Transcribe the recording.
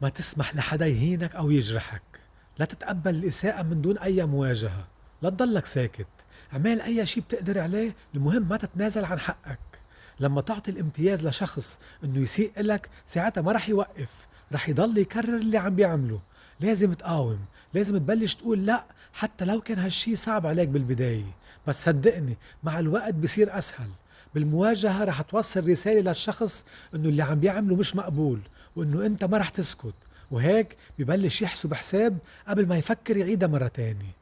ما تسمح لحدا يهينك أو يجرحك. لا تتقبل الإساءة من دون أي مواجهة. لا تضلك ساكت. اعمل أي شي بتقدر عليه المهم ما تتنازل عن حقك. لما تعطي الامتياز لشخص إنه يسيء لك ساعتها ما رح يوقف. رح يضل يكرر اللي عم بيعمله. لازم تقاوم. لازم تبلش تقول لا حتى لو كان هالشي صعب عليك بالبداية. بس صدقني مع الوقت بصير أسهل. بالمواجهة رح توصل رسالة للشخص إنه اللي عم بيعمله مش مقبول. وإنه أنت ما رح تسكت. وهيك ببلش يحسب حساب قبل ما يفكر يعيدها مرة تانية.